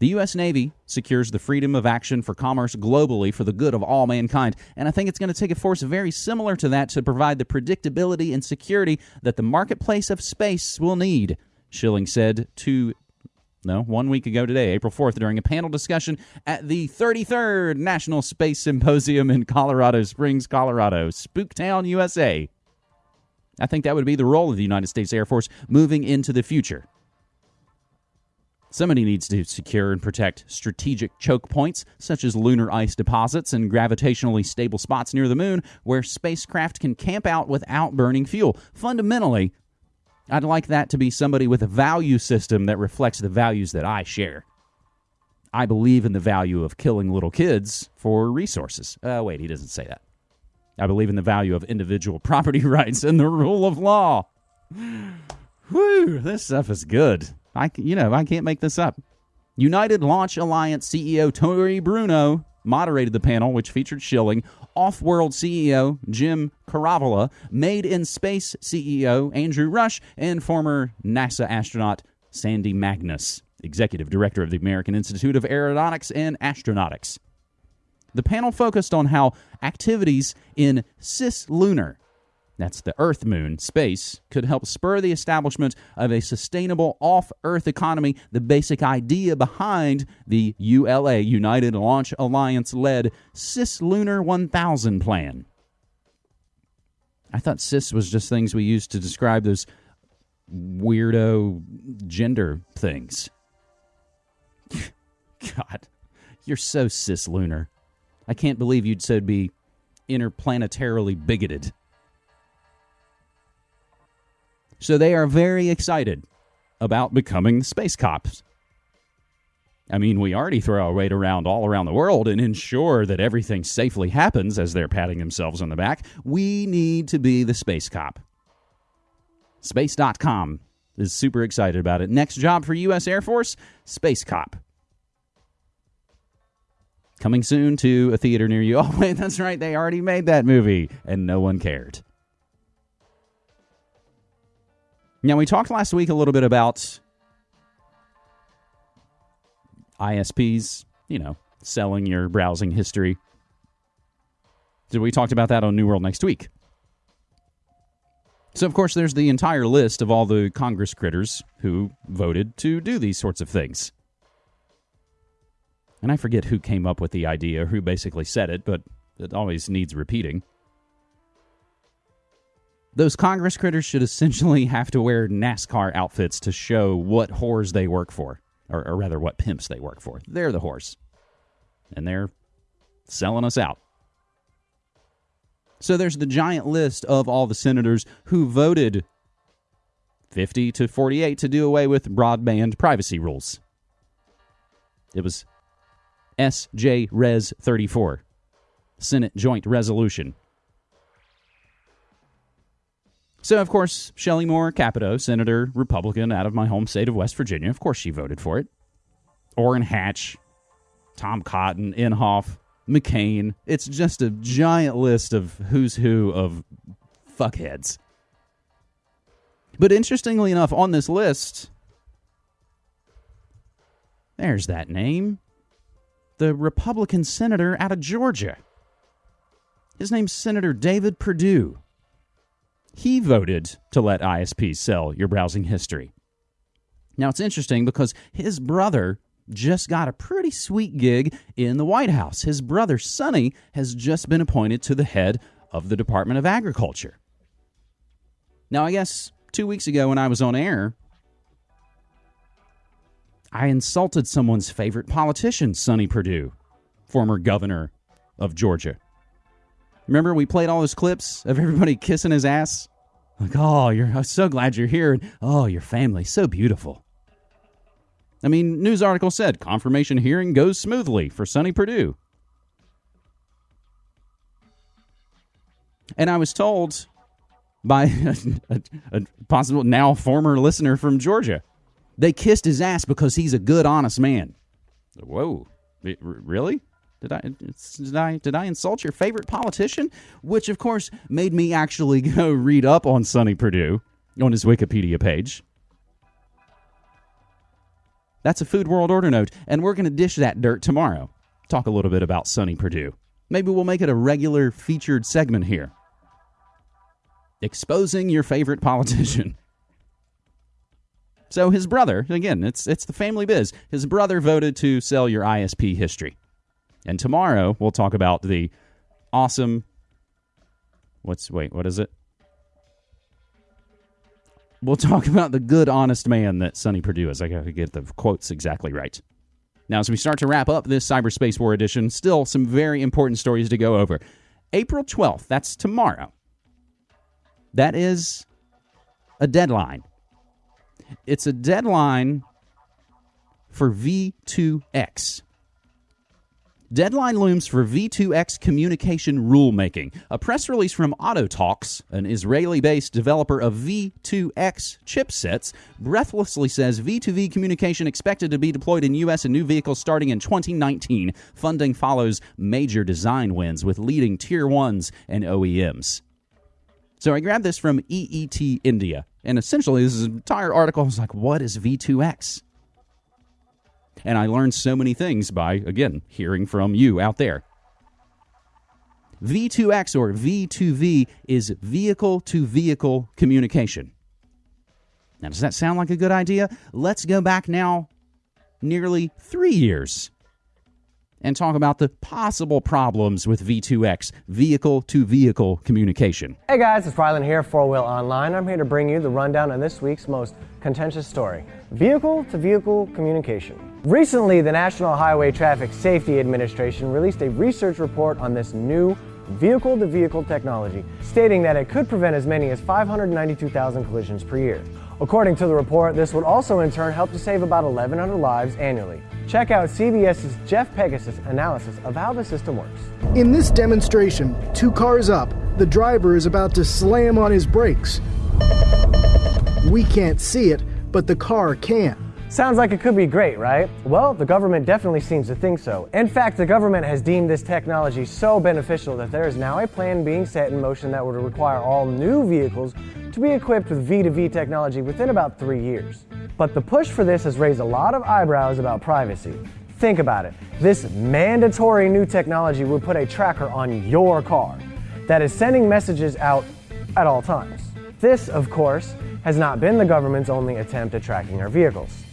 The U.S. Navy secures the freedom of action for commerce globally for the good of all mankind, and I think it's going to take a force very similar to that to provide the predictability and security that the marketplace of space will need, Schilling said to no, one week ago today, April 4th, during a panel discussion at the 33rd National Space Symposium in Colorado Springs, Colorado, Spooktown, USA. I think that would be the role of the United States Air Force moving into the future. Somebody needs to secure and protect strategic choke points, such as lunar ice deposits and gravitationally stable spots near the moon, where spacecraft can camp out without burning fuel. Fundamentally, I'd like that to be somebody with a value system that reflects the values that I share. I believe in the value of killing little kids for resources. Uh, wait, he doesn't say that. I believe in the value of individual *laughs* property rights and the rule of law. Whew, this stuff is good. I, you know, I can't make this up. United Launch Alliance CEO Tory Bruno moderated the panel, which featured Schilling, Off World CEO Jim Keravala, Made in Space CEO Andrew Rush, and former NASA astronaut Sandy Magnus, Executive Director of the American Institute of Aeronautics and Astronautics. The panel focused on how activities in cislunar that's the Earth moon, space, could help spur the establishment of a sustainable off Earth economy, the basic idea behind the ULA, United Launch Alliance led Cislunar 1000 plan. I thought cis was just things we used to describe those weirdo gender things. *laughs* God, you're so cislunar. I can't believe you'd so be interplanetarily bigoted. So they are very excited about becoming space cops. I mean, we already throw our weight around all around the world and ensure that everything safely happens as they're patting themselves on the back. We need to be the space cop. Space.com is super excited about it. Next job for U.S. Air Force Space Cop. Coming soon to a theater near you. *laughs* Oh, wait, that's right. They already made that movie, and no one cared. Now, we talked last week a little bit about ISPs, you know, selling your browsing history. We talked about that on New World next week. So, of course, there's the entire list of all the Congress critters who voted to do these sorts of things. And I forget who came up with the idea, who basically said it, but it always needs repeating. Those Congress critters should essentially *laughs* have to wear NASCAR outfits to show what whores they work for, or, or rather, what pimps they work for. They're the whores. And they're selling us out. So there's the giant list of all the senators who voted 50 to 48 to do away with broadband privacy rules. It was SJ Res 34, Senate Joint Resolution. So, of course, Shelley Moore Capito, Senator Republican out of my home state of West Virginia, of course she voted for it. Orrin Hatch, Tom Cotton, Inhofe, McCain. It's just a giant list of who's who of fuckheads. But interestingly enough, on this list, there's that name the Republican senator out of Georgia. His name's Senator David Perdue. He voted to let ISPs sell your browsing history. Now, it's interesting because his brother just got a pretty sweet gig in the White House. His brother, Sonny, has just been appointed to the head of the Department of Agriculture. Now, I guess two weeks ago when I was on air, I insulted someone's favorite politician, Sonny Perdue, former governor of Georgia. Remember, we played all those clips of everybody *laughs* kissing his ass? Like, oh, you're I'm so glad you're here. Oh, your family, so beautiful. I mean, news article said confirmation hearing goes smoothly for Sonny Perdue. And I was told by *laughs* a, a, a, possible now former listener from Georgia, they kissed his ass because he's a good, honest man. Whoa, really? Did I did I did I insult your favorite politician? Which of course made me actually *laughs* go read up on Sonny Perdue on his Wikipedia page. That's a Food World Order note, and we're going to dish that dirt tomorrow. Talk a little bit about Sonny Perdue. Maybe we'll make it a regular featured segment here. Exposing your favorite politician. So his brother, again, it's it's the family biz. His brother voted to sell your ISP history. And tomorrow we'll talk about the awesome what's wait, what is it? We'll *laughs* talk about the good, honest man that Sonny Perdue is. I got to get the quotes exactly right. Now, as we start to wrap up this Cyberspace War edition, still some very important stories to go over. April 12th, that's tomorrow. That is a deadline. It's a deadline for V2X. Deadline looms for V2X communication rulemaking. A press release from Autotalks, an Israeli based developer of V2X chipsets, breathlessly says V2V communication expected to be deployed in U.S. and new vehicles starting in 2019. Funding follows major design wins with leading tier ones and OEMs. So I grabbed this from EET India. And essentially, this entire article was like, what is V2X? And I learned so many things by, again, hearing from you out there. V2X or V2V is vehicle to vehicle communication. Now, does that sound like a good idea? Let's go back now nearly three years and talk about the possible problems with V2X, vehicle to vehicle communication. Hey guys, it's Rylan here, 4 Wheel Online. I'm here to bring you the rundown on this week's most contentious story vehicle to vehicle communication. Recently, the National Highway Traffic Safety Administration released a research report on this new vehicle to vehicle technology, stating that it could prevent as many as 592,000 collisions per year. According to the report, this would also in turn help to save about 1,100 lives annually. Check out CBS's Jeff Pegues's analysis of how the system works. In this demonstration, two cars up, the driver is about to slam on his brakes. We can't see it, but the car can. Sounds like it could be great, right? Well, the government definitely seems to think so. In fact, the government has deemed this technology so beneficial that there is now a plan being set in motion that would require all new vehicles to be equipped with V2V technology within about three years. But the push for this has raised a lot of eyebrows about privacy. Think about it. This mandatory new technology would put a tracker on your car that is sending messages out at all times. This, of course, has not been the government's only attempt at tracking our vehicles.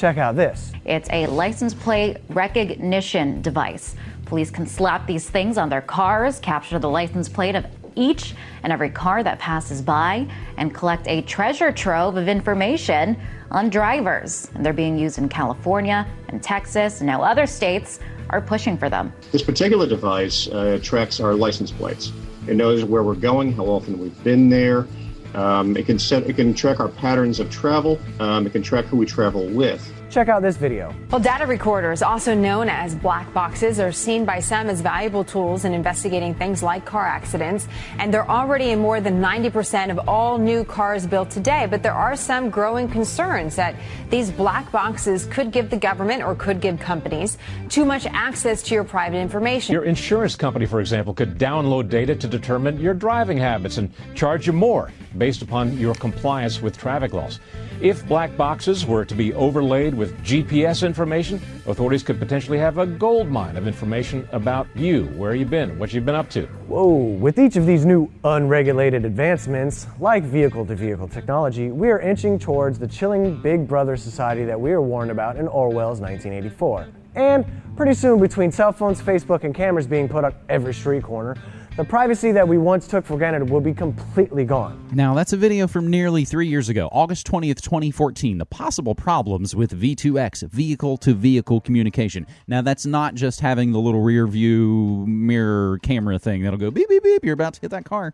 Check out this. It's a license plate recognition device. Police can slap these things on their cars, capture the license plate of each and every car that passes by, and collect a treasure trove of information on drivers. And they're being used in California and Texas, and now other states are pushing for them. This particular device uh, tracks our license plates. It knows where we're going, how often we've been there, um, it can set, it can track our patterns of travel. Um, it can track who we travel with. Check out this video. Well, data recorders, also known as black boxes, are seen by some as valuable tools in investigating things like car accidents. And they're already in more than 90% of all new cars built today. But there are some growing concerns that these black boxes could give the government or could give companies too much access to your private information. Your insurance company, for example, could download data to determine your driving habits and charge you more based upon your compliance with traffic laws. If black boxes were to be overlaid with GPS information, authorities could potentially have a gold mine of information about you, where you've been, what you've been up to. Whoa, with each of these new unregulated advancements, like vehicle to vehicle technology, we are inching towards the chilling big brother society that we were warned about in Orwell's 1984. And pretty soon, between cell phones, Facebook, and cameras being put on every street corner, the privacy that we once took for granted will be completely gone. Now, that's a video from nearly three years ago, August 20th, 2014. The possible problems with V2X, vehicle to vehicle communication. Now, that's not just having the little rear view mirror camera thing that'll go beep, beep, beep, you're about to hit that car.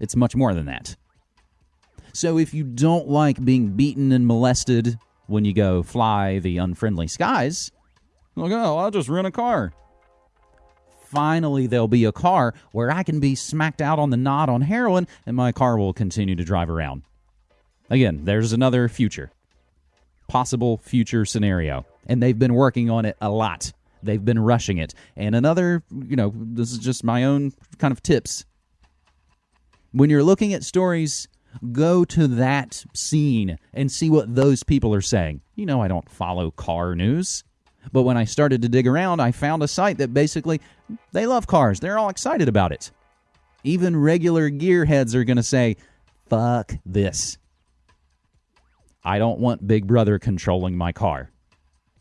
It's much more than that. So, if you don't like being beaten and molested when you go fly the unfriendly skies, like, oh, I'll just rent a car finally there'll be a car where I can be smacked out on the knot on heroin and my car will continue to drive around. Again, there's another future, possible future scenario. And they've been working on it a lot. They've been rushing it. And another, you know, this is just my own kind of tips. When you're looking at stories, go to that scene and see what those people are saying. You know, I don't follow car news. But when I started to dig around, I found a site that basically they love cars. They're all excited about it. Even regular gearheads are going to say, "Fuck this." I don't want Big Brother controlling my car.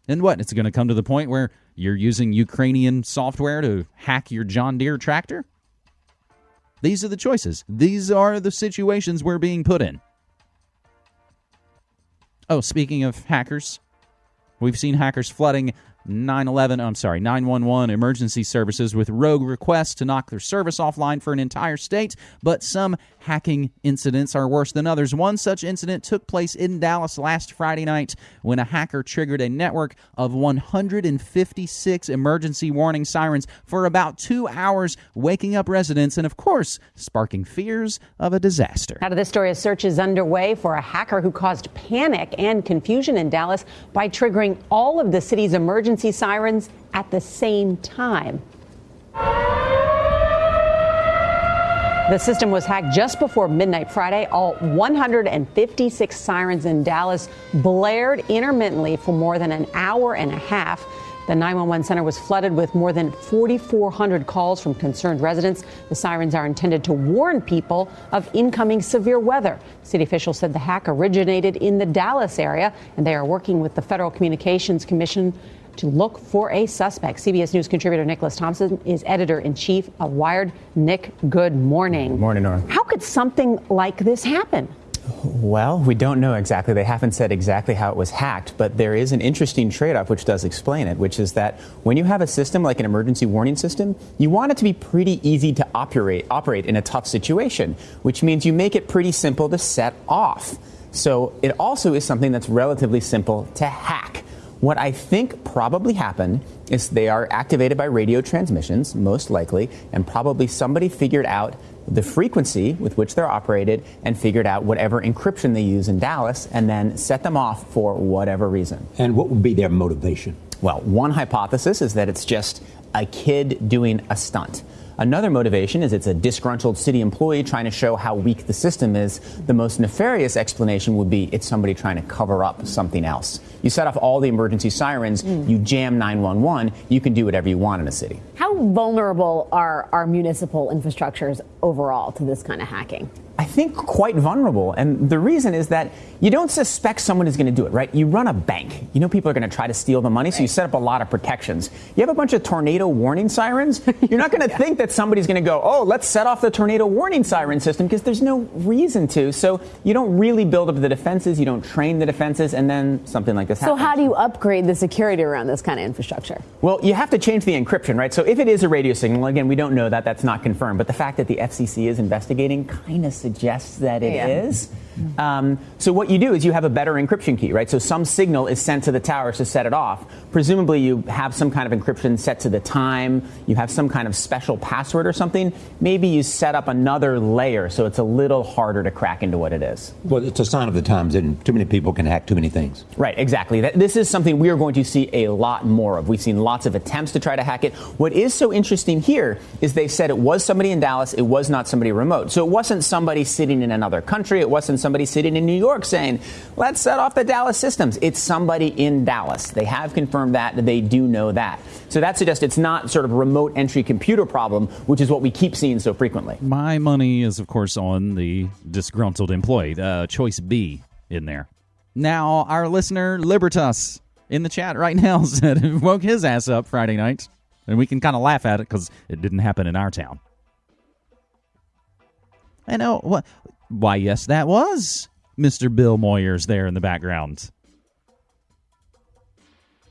And what? It's going to come to the point where you're using Ukrainian software to hack your John Deere tractor? These are the choices. These are the situations we're being put in. Oh, speaking of hackers, We've seen hackers flooding 911, I'm sorry, 911 emergency services with rogue requests to knock their service offline for an entire state, but some hacking incidents are worse than others. One such incident took place in Dallas last Friday night when a hacker triggered a network of 156 emergency warning sirens for about two hours, waking up residents and, of course, sparking fears of a disaster. Out of this story, a search is underway for a hacker who caused panic and confusion in Dallas by triggering all of the city's emergency sirens at the same time. The system was hacked just before midnight Friday. All 156 sirens in Dallas blared intermittently for more than an hour and a half. The 911 center was flooded with more than 4,400 calls from concerned residents. The sirens are intended to warn people of incoming severe weather. City officials said the hack originated in the Dallas area, and they are working with the Federal Communications Commission to look for a suspect. CBS News contributor Nicholas Thompson is editor in chief of Wired. Nick, good morning. Morning, Norah. How could something like this happen? Well, we don't know exactly. They haven't said exactly how it was hacked, but there is an interesting trade off which does explain it, which is that when you have a system like an emergency warning system, you want it to be pretty easy to operate, operate in a tough situation, which means you make it pretty simple to set off. So it also is something that's relatively simple to hack. What I think probably happened is they are activated by radio transmissions, most likely, and probably somebody figured out the frequency with which they're operated and figured out whatever encryption they use in Dallas and then set them off for whatever reason. And what would be their motivation? Well, one hypothesis is that it's just a kid doing a stunt. Another motivation is it's a disgruntled city employee trying to show how weak the system is. The most nefarious explanation would be it's somebody trying to cover up something else. You set off all the emergency sirens, hmm. you jam 911, you can do whatever you want in a city. How vulnerable are our municipal infrastructures overall to this kind of hacking? I think quite vulnerable. And the reason is that you don't suspect someone is going to do it, right? You run a bank. You know people are going to try to steal the money, so you set up a lot of protections. You have a bunch of tornado warning sirens. You're not going *laughs* to think that somebody's going to go, oh, let's set off the tornado warning siren system because there's no reason to. So you don't really build up the defenses, you don't train the defenses, and then something like this So, happens. So, how do you upgrade the security around this kind of infrastructure? Well, you have to change the encryption, right? So if it is a radio signal, again, we don't know that. That's not confirmed. But the fact that the FCC is investigating kind of suggests that it is. Um, so what you do is you have a better encryption key, right? So some signal is sent to the towers to set it off. Presumably you have some kind of encryption set to the time. You have some kind of special password or something. Maybe you set up another layer so it's a little harder to crack into what it is. Well, it's a sign of the times, and too many people can hack too many things. Right, exactly. This is something we are going to see a lot more of. We've seen lots of attempts to try to hack it. What is so interesting here is they said it was somebody in Dallas, it was not somebody remote. So it wasn't somebody sitting in another country, it wasn't somebody sitting in New York saying, let's set off the Dallas systems. It's somebody in Dallas. They have confirmed that, they do know that. So that suggests it's not sort of remote entry computer problem, which is what we keep seeing so frequently. My money is, of course, on the disgruntled employee. Uh, choice B in there. Now, our listener Libertas in the chat right *laughs* now said it woke his ass up Friday night, and we can kind of laugh at it because it didn't happen in our town. I know what. Why, yes, that was Mr. Bill Moyers there in the background.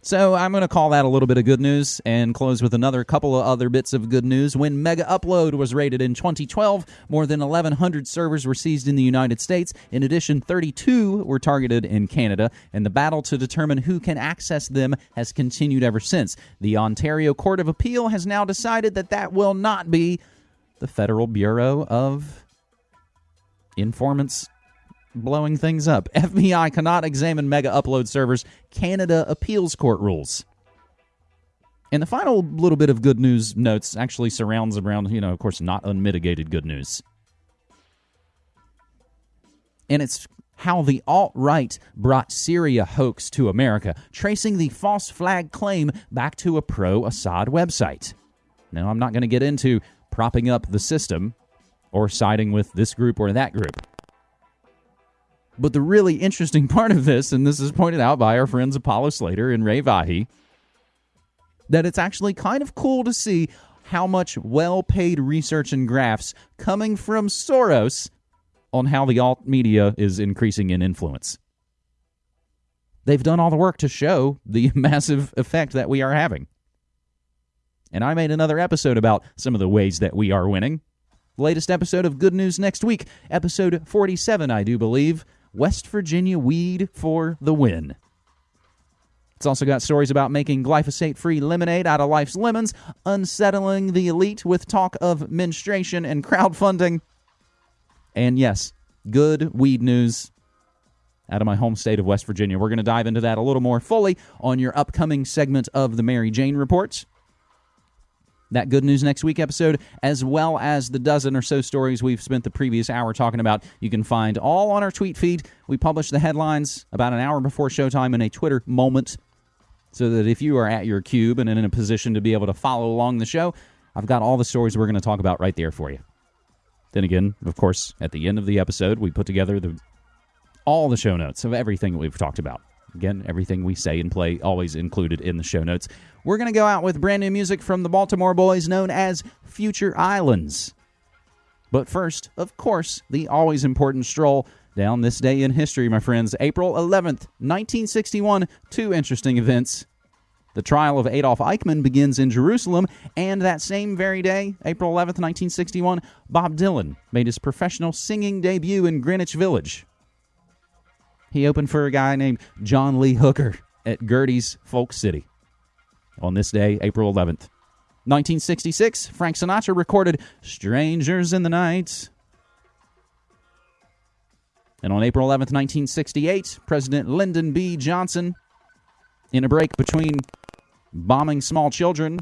So I'm going to call that a little bit of good news and close with another couple of other bits of good news. When Mega Upload was raided in 2012, more than 1,100 servers were seized in the United States. In addition, 32 were targeted in Canada, and the battle to determine who can access them has continued ever since. The Ontario Court of Appeal has now decided that that will not be the Federal Bureau of Informants blowing things up. *laughs* FBI cannot examine mega upload servers. Canada appeals court rules. And the final little bit of good news notes actually surrounds around, you know, of course, not unmitigated good news. And it's how the alt right brought Syria hoax to America, tracing the false flag claim back to a pro Assad website. Now, I'm not going to get into propping up the system or siding with this group or that group. But the really interesting *laughs* part of this, and this is pointed out by our friends Apollo Slater and Ray Vahi, that it's actually kind of cool to see how much well paid research and graphs coming from Soros on how the alt media is increasing in influence. They've done all the work to show the *laughs* massive effect that we are having. And I made another episode about some of the ways that we are winning. Latest episode of Good News next week, episode 47, I do believe. West Virginia weed for the win. It's also got stories about making glyphosate free lemonade out of life's lemons, unsettling the elite with talk of menstruation and crowdfunding. And yes, good weed news out of my home state of West Virginia. We're going to dive into that a little more fully on your upcoming segment of the Mary Jane Reports that Good News Next Week episode, as well as the dozen or so stories we've spent the previous hour talking about. You can find all on our tweet feed. We publish the headlines about an hour before showtime in a Twitter moment so that if you are at your cube and in a position to be able to follow along the show, I've got all the stories we're going to talk about right there for you. Then again, of course, at the end of the episode, we put together the all the show notes of everything that we've talked about. Again, everything we say and play always included in the show notes. We're going to go out with brand new music from the Baltimore Boys known as Future Islands. But first, of course, the always important stroll Down this day in history, my friends, April 11th, 1961, two interesting events. The trial of Adolf Eichmann begins in Jerusalem, and that same very day, April 11th, 1961, Bob Dylan made his professional singing debut in Greenwich Village. He opened for a guy named John Lee Hooker at Gerde's Folk City. On this day, April 11th, 1966, Frank Sinatra recorded Strangers in the Night. And on April 11th, 1968, President Lyndon B. Johnson, in a break between bombing small children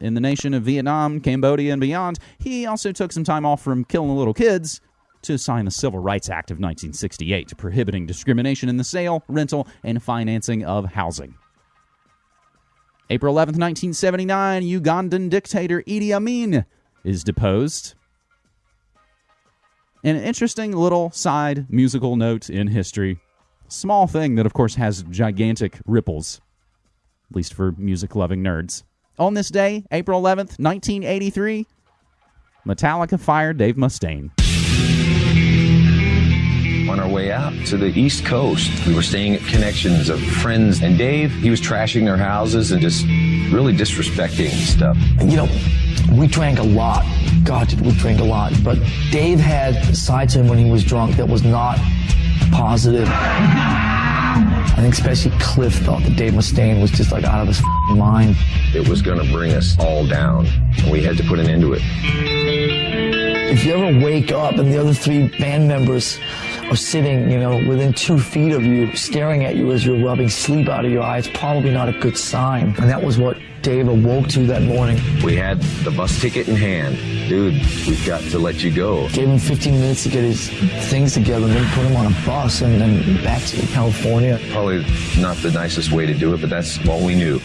in the nation of Vietnam, Cambodia, and beyond, he also took some time off from killing little kids to sign the Civil Rights Act of 1968, prohibiting discrimination in the sale, rental, and financing of housing. April 11, 1979, Ugandan dictator Idi Amin is deposed. An interesting little side musical note in history. Small thing that, of course, has gigantic ripples, at least for music loving nerds. On this day, April 11th, 1983, Metallica fired Dave Mustaine. Way out to the East Coast, we were staying at connections of friends, and Dave, he was trashing their houses and just really disrespecting stuff. You know, we drank a lot. God, did we drink a lot. But Dave had sides to him when he was drunk that was not positive. I think especially Cliff thought that Dave Mustaine was just like out of his f***ing mind. It was going to bring us all down, and we had to put an end to it. If you ever wake up and the other three band members are sitting, you know, within two feet of you, staring at you as you're rubbing sleep out of your eyes, probably not a good sign. And that was what Dave awoke to that morning. We had the bus ticket in hand. Dude, we've got to let you go. Gave him 15 minutes to get his things together and then put him on a bus and then back to California. Probably not the nicest way to do it, but that's what we knew.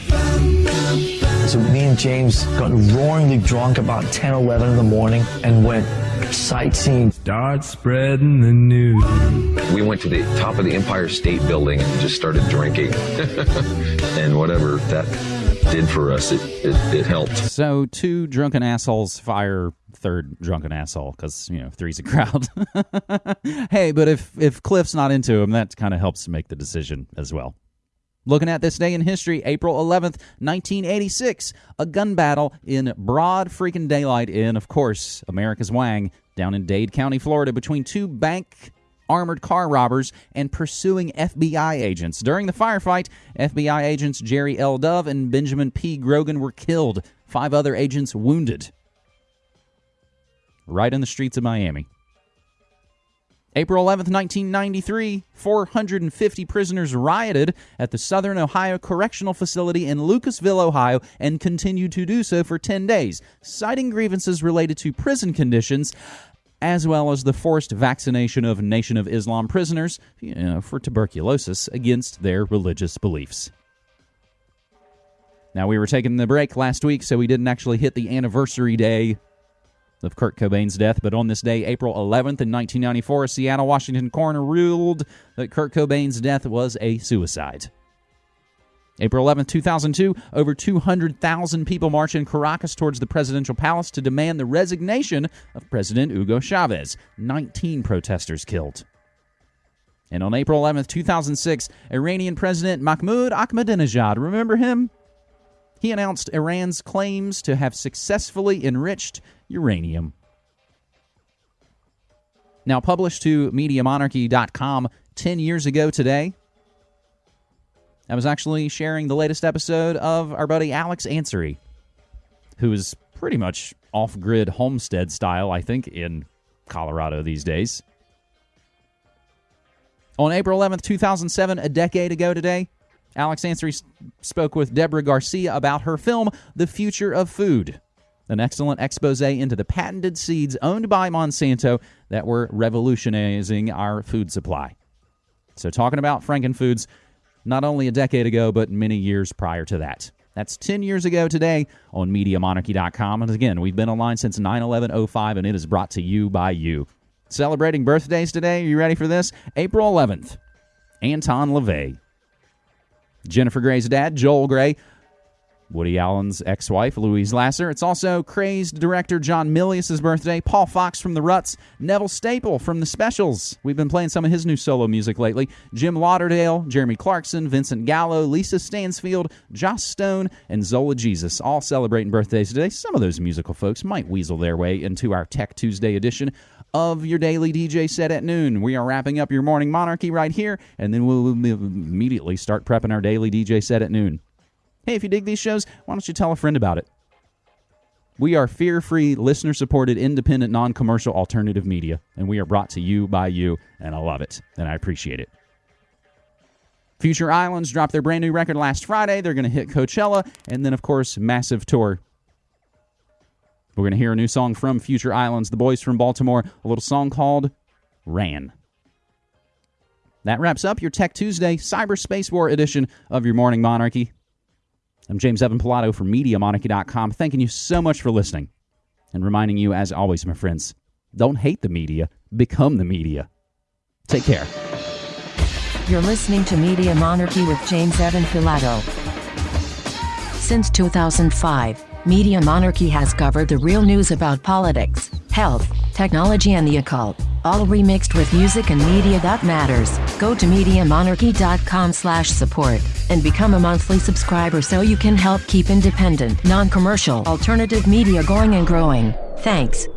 So me and James got roaringly drunk about 10 11 in the morning and went sightseeing. Start spreading the news. We went to the top of the Empire State Building and just started drinking. *laughs* and whatever that did for us, it, it, it helped. So, two drunken assholes fire third drunken asshole because, you know, three's a crowd. *laughs* hey, but if, if Cliff's not into him, that kind of helps make the decision as well. Looking at this day in history, April 11th, 1986, a gun battle in broad freaking daylight in, of course, America's Wang, down in Dade County, Florida, between two bank armored car robbers and pursuing FBI agents. During the firefight, FBI agents Jerry L. Dove and Benjamin P. Grogan were killed, five other agents wounded. Right in the streets of Miami. April 11th, 1993, 450 prisoners rioted at the Southern Ohio Correctional Facility in Lucasville, Ohio, and continued to do so for 10 days, citing grievances related to prison conditions as well as the forced vaccination of Nation of Islam prisoners you know, for tuberculosis against their religious beliefs. Now, we were taking the break last week, so we didn't actually hit the anniversary day of Kurt Cobain's death, but on this day, April 11th in 1994, a Seattle, Washington coroner ruled that Kurt Cobain's death was a suicide. April 11th, 2002, over 200,000 people marched in Caracas towards the presidential palace to demand the resignation of President Hugo Chavez. 19 protesters killed. And on April 11th, 2006, Iranian President Mahmoud Ahmadinejad, remember him? He announced Iran's claims to have successfully enriched uranium. Now, published to MediaMonarchy.com 10 years ago today, I was actually sharing the latest episode of our buddy Alex Ansary, who is pretty much off grid homestead style, I think, in Colorado these days. On April 11th, 2007, a decade ago today, Alex Ansary spoke with Deborah Garcia about her film, The Future of Food, an excellent expose into the patented seeds owned by Monsanto that were revolutionizing our food supply. So, talking about Frankenfoods, not only a decade ago, but many years prior to that. That's 10 years ago today on MediaMonarchy.com. And again, we've been online since 9 11 05, and it is brought to you by you. Celebrating birthdays today. Are you ready for this? April 11th, Anton LaVey. Jennifer Grey's dad, Joel Grey, Woody Allen's ex wife, Louise Lasser. It's also crazed director John Milius' birthday, Paul Fox from The Ruts, Neville Staple from The Specials. We've been playing some of his new solo music lately. Jim Lauderdale, Jeremy Clarkson, Vincent Gallo, Lisa Stansfield, Joss Stone, and Zola Jesus all celebrating birthdays today. Some of those musical folks might weasel their way into our Tech Tuesday edition of your daily DJ set at noon. We are wrapping up your morning monarchy right here, and then we'll immediately start prepping our daily DJ set at noon. Hey, if you dig these shows, why don't you tell a friend about it? We are fear free, listener supported, independent, non commercial alternative media, and we are brought to you by you, and I love it, and I appreciate it. Future Islands dropped their brand new record last Friday. They're going to hit Coachella, and then, of course, massive tour. We're going to hear a new song from Future Islands, the boys from Baltimore, a little song called Ran. That wraps up your Tech Tuesday Cyberspace War edition of your Morning Monarchy. I'm James Evan Pilato from MediaMonarchy.com, thanking you so much for listening and reminding you, as always, my friends, don't hate the media, become the media. Take care. You're listening to Media Monarchy with James Evan Pilato. Since 2005, Media Monarchy has covered the real news about politics, health, technology, and the occult, all remixed with music and media that matters. Go to MediaMonarchy.com slash support and become a monthly subscriber so you can help keep independent, non-commercial, alternative media going and growing. Thanks.